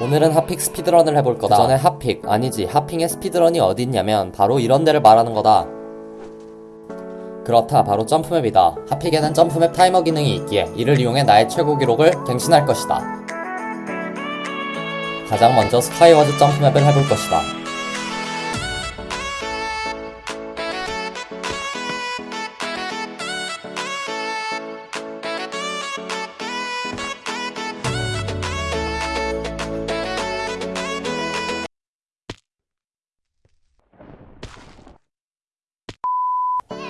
오늘은 하픽 speedrun을 해볼 거다. 그 전에 하픽, 아니지, 하픽의 speedrun이 어디 있냐면 바로 이런 데를 말하는 거다. 그렇다, 바로 jump map이다. 하픽에는 jump map 타이머 기능이 있기에 이를 이용해 나의 최고 기록을 갱신할 것이다. 가장 먼저 SkyWars jump map을 해볼 것이다.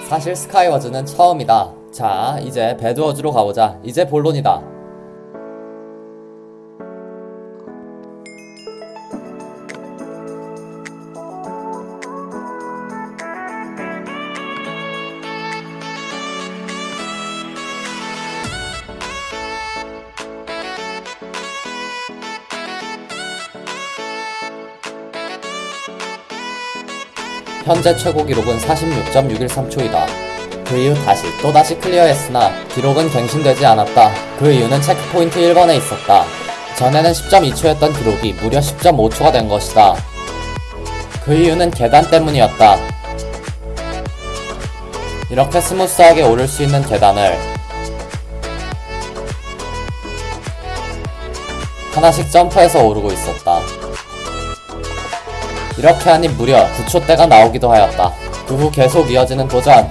사실 스카이워즈는 처음이다. 자, 이제 배드워즈로 가보자. 이제 본론이다. 현재 최고 기록은 46.613초이다. 그 이후 다시 또다시 clear했으나 기록은 갱신되지 않았다. 그 이유는 checkpoint 1번에 있었다. 전에는 10.2초였던 기록이 무려 10.5초가 된 것이다. 그 이유는 계단 때문이었다. 이렇게 smooth하게 오를 수 있는 계단을 하나씩 점프해서 오르고 있었다. 이렇게 하니 무려 9초대가 나오기도 하였다. 그 후 계속 이어지는 도전.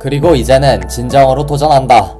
그리고 이제는 진정으로 도전한다.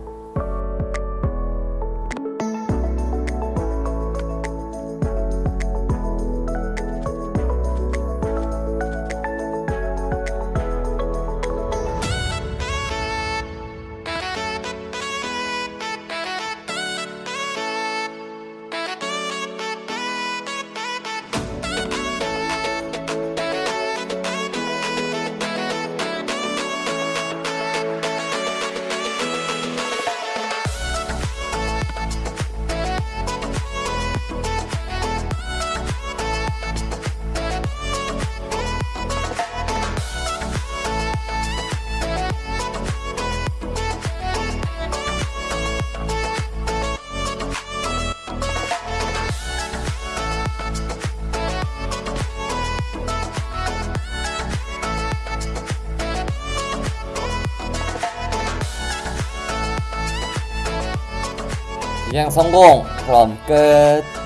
비행 성공! 그럼 끝.